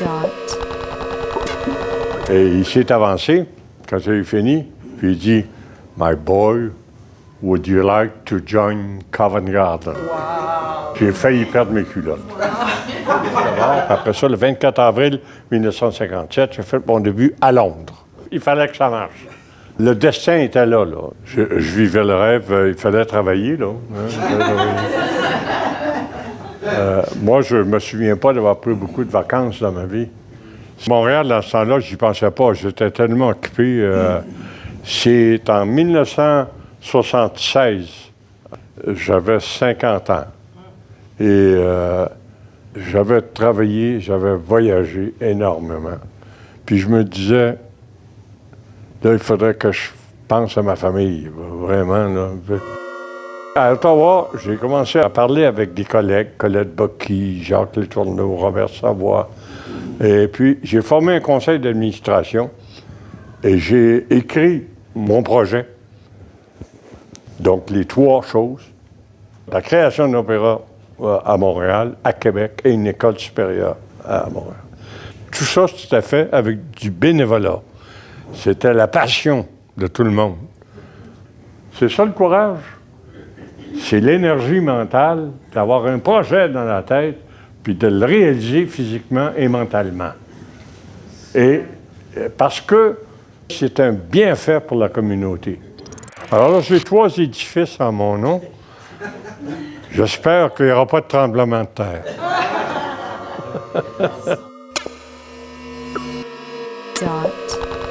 Dot. Et il s'est avancé quand j'ai fini, puis il dit My boy, would you like to join Covent Garden? J'ai failli perdre mes culottes. Après ça, le 24 avril 1957, j'ai fait mon début à Londres. Il fallait que ça marche. Le destin était là, là. Je, je vivais le rêve, euh, il fallait travailler, là. hein, il fallait travailler. Euh, moi, je me souviens pas d'avoir pris beaucoup de vacances dans ma vie. Montréal, dans ce temps-là, j'y pensais pas. J'étais tellement occupé. euh, C'est en 1976. J'avais 50 ans. Et euh, j'avais travaillé, j'avais voyagé énormément. Puis je me disais, là, il faudrait que je pense à ma famille, vraiment. À Ottawa, j'ai commencé à parler avec des collègues, Colette Bocky, Jacques Letourneau, Robert Savoie. Et puis, j'ai formé un conseil d'administration et j'ai écrit mon projet. Donc, les trois choses. La création d'un opéra euh, à Montréal, à Québec et une école supérieure à Montréal. Tout ça, c'était fait avec du bénévolat. C'était la passion de tout le monde. C'est ça le courage? C'est l'énergie mentale d'avoir un projet dans la tête, puis de le réaliser physiquement et mentalement. Et euh, parce que c'est un bienfait pour la communauté. Alors là, j'ai trois édifices en mon nom. J'espère qu'il n'y aura pas de tremblement de terre.